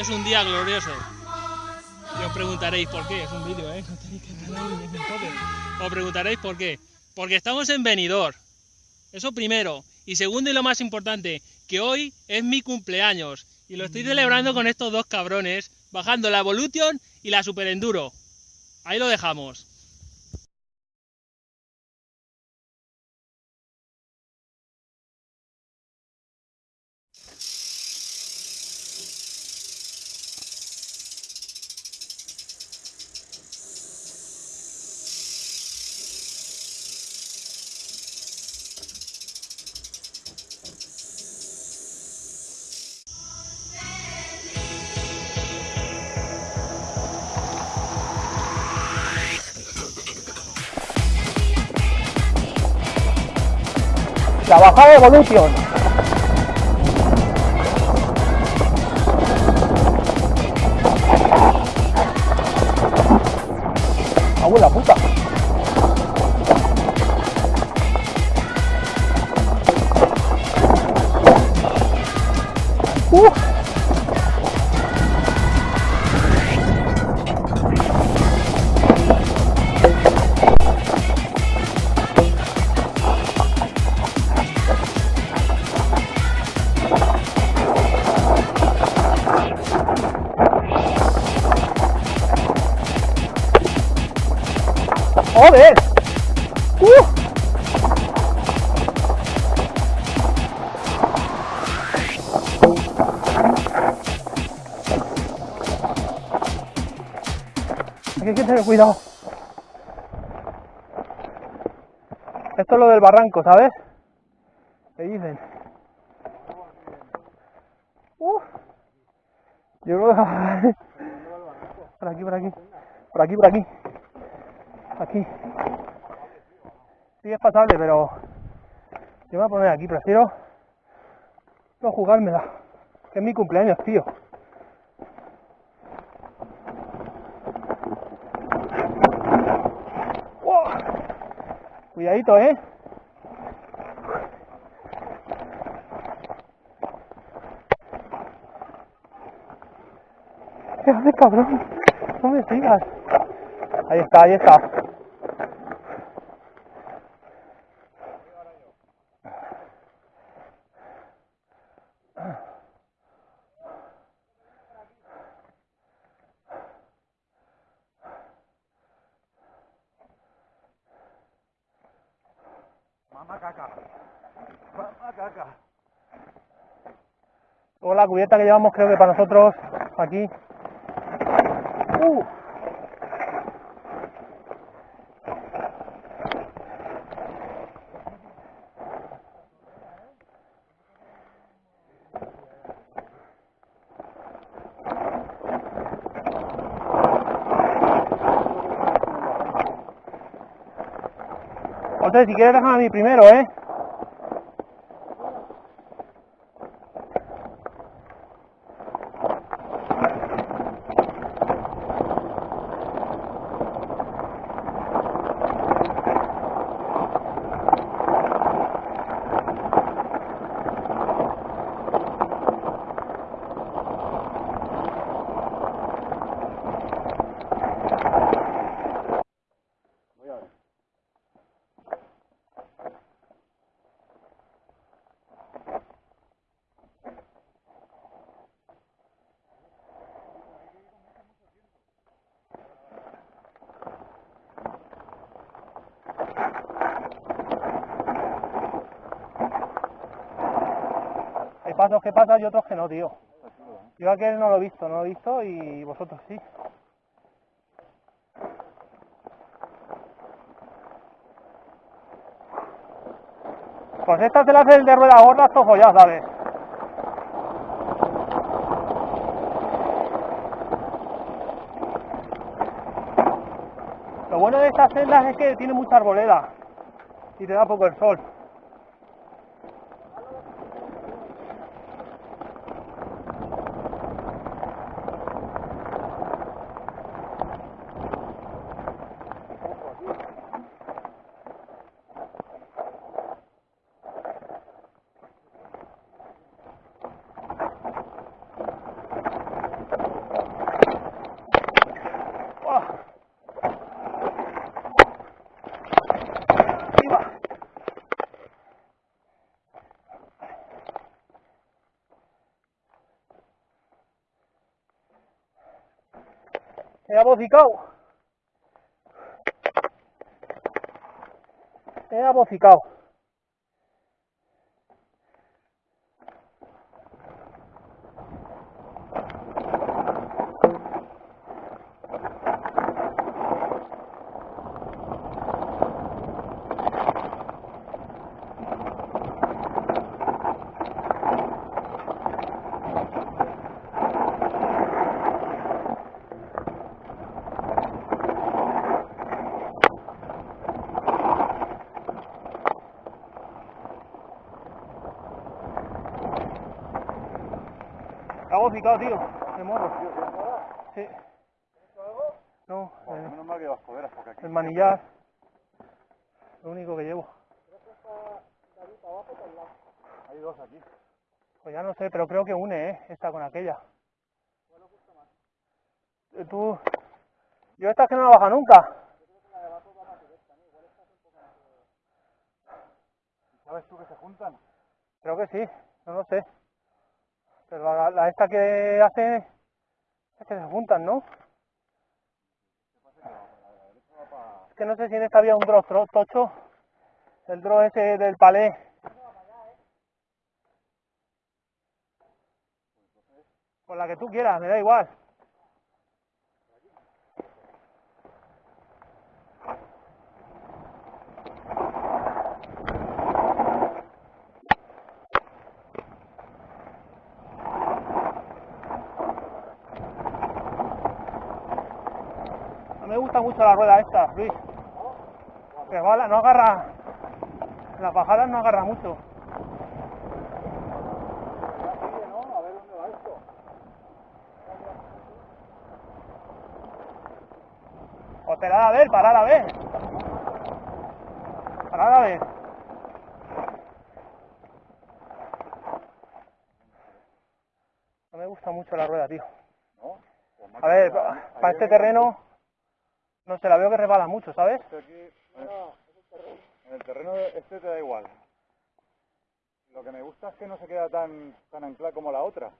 Es un día glorioso. Y os preguntaréis por qué. Es un vídeo, ¿eh? No tenéis que. Os preguntaréis por qué. Porque estamos en Benidorm. Eso primero. Y segundo y lo más importante, que hoy es mi cumpleaños. Y lo estoy celebrando con estos dos cabrones, bajando la Evolution y la Super Enduro. Ahí lo dejamos. La bajada Evolution. Abuela puta. Uh. ¡Joder! ¡Uh! Aquí hay que tener cuidado. Esto es lo del barranco, ¿sabes? ¿Qué dicen? ¡Uh! Yo creo que... Por aquí, por aquí. Por aquí, por aquí aquí. Sí es pasable, pero yo me voy a poner aquí, prefiero no jugármela, que es mi cumpleaños, tío. Cuidadito, ¿eh? ¿Qué cabrón? No me sigas. Ahí está, ahí está. Mamá caca. Mamá caca. Luego la cubierta que llevamos creo que para nosotros aquí. Uh. José, si quieres déjame a mí primero, ¿eh? Hay pasos que pasan y otros que no, tío. Yo aquel no lo he visto, no lo he visto y vosotros sí. Pues esta se la el de rueda gorda, esto ya ¿sabes? Lo bueno de estas celdas es que tiene mucha arboleda y te da poco el sol. He abocicado. He abocicado. He abocicado, tío. De morro. Sí. No, Joder, el, manillar. Lo único que llevo. Hay dos aquí. Pues ya no sé, pero creo que une, ¿eh? Esta con aquella. Eh, Tú... Yo esta es que no la baja nunca. ¿Sabes tú que se juntan? Creo que sí, no lo sé. Pero la, esta que hace es que se juntan, ¿no? Es que no sé si en esta había un draw tocho. El draw ese del palé. Con la que tú quieras, me da igual. Gusta mucho la rueda esta, Luis. Que va, no agarra. en Las bajadas no agarra mucho. O a ver, parad a ver. Parad a ver. No me gusta mucho la rueda, tío. Pues A ver, para este terreno, no sé, la veo que resbala mucho, ¿sabes? Este aquí, en el terreno este te da igual. Lo que me gusta es que no se queda tan, tan anclada como la otra.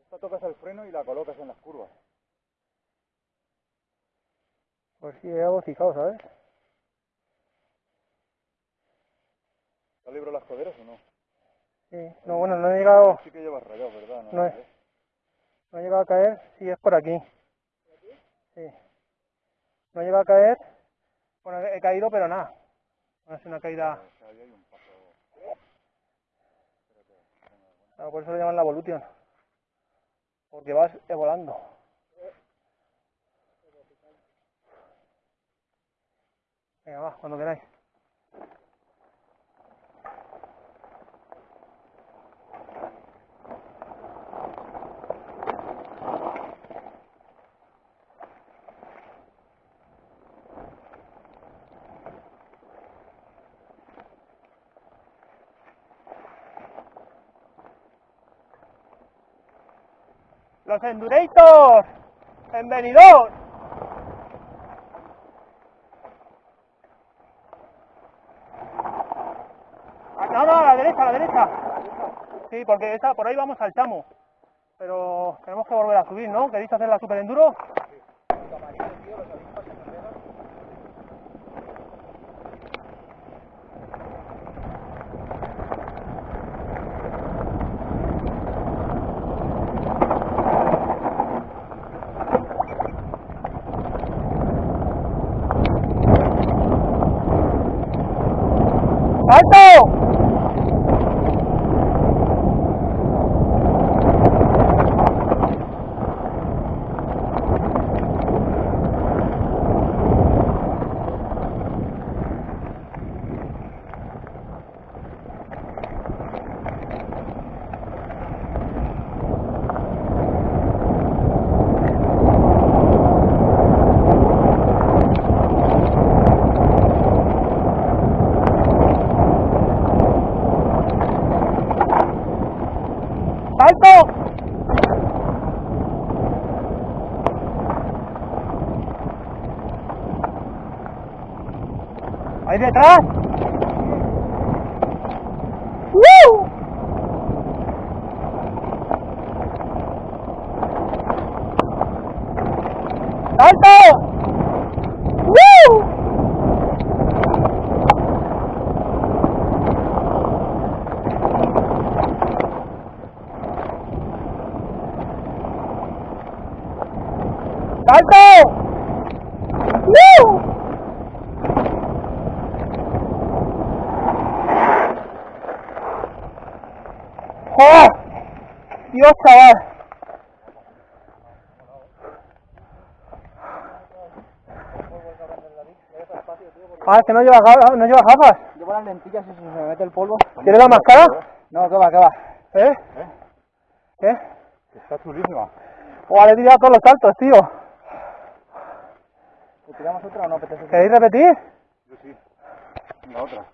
Esta tocas el freno y la colocas en las curvas. Pues sí, he abocicado, ¿sabes? ¿Te libro las coderas o no? Sí. No, bueno, no he llegado, Sí que llevas rayado, ¿verdad? No no he llegado a caer, sí, es por aquí. Sí. No llegado a caer, bueno, he caído, pero nada. No es una caída, claro, por eso lo llaman la evolution. Porque vas volando. Venga, va, cuando queráis. Los Endurators. Bienvenidos. No, a la derecha, a la derecha. Sí, porque esa, por ahí vamos al chamo. Pero tenemos que volver a subir, ¿no? ¿Queréis hacer la super enduro? này thế Woo! Đón tôi Woo! Đón tôi Woo! Dios, chaval. Ah, es que no lleva, ga- no lleva gafas. Llevo las lentillas y si se me mete el polvo. ¿Quieres la máscara? No, que va, que va. ¿Eh? ¿Eh? ¿Qué? Que está chulísima. O le he tirado todos los saltos, tío. ¿Le tiramos otra o no? ¿Queréis repetir? Yo sí. Venga, otra.